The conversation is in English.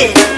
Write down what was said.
Yeah.